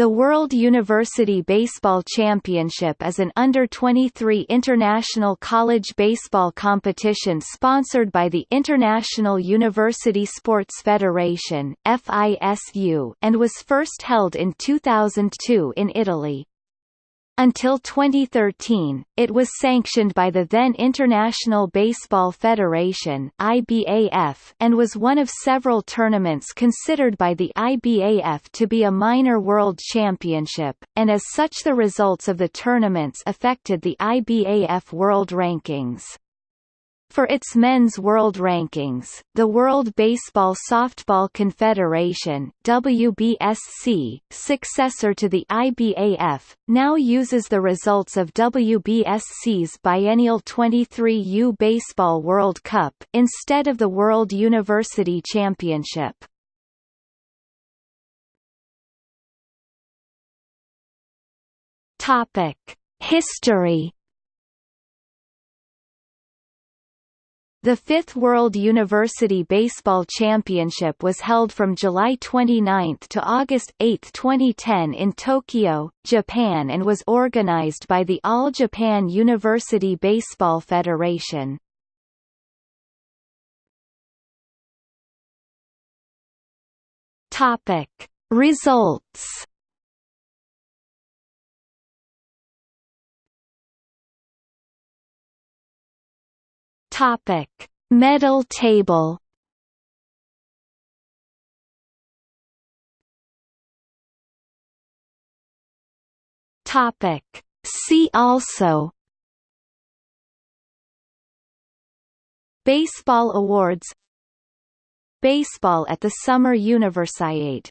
The World University Baseball Championship is an under-23 international college baseball competition sponsored by the International University Sports Federation (FISU) and was first held in 2002 in Italy. Until 2013, it was sanctioned by the then International Baseball Federation (IBAF) and was one of several tournaments considered by the IBAF to be a minor world championship, and as such the results of the tournaments affected the IBAF world rankings. For its men's world rankings, the World Baseball Softball Confederation WBSC, successor to the IBAF, now uses the results of WBSC's biennial 23U Baseball World Cup instead of the World University Championship. History The fifth World University Baseball Championship was held from July 29 to August 8, 2010 in Tokyo, Japan and was organized by the All Japan University Baseball Federation. Results Topic: Medal table. Topic: See also. Baseball awards Baseball at the Summer Universiade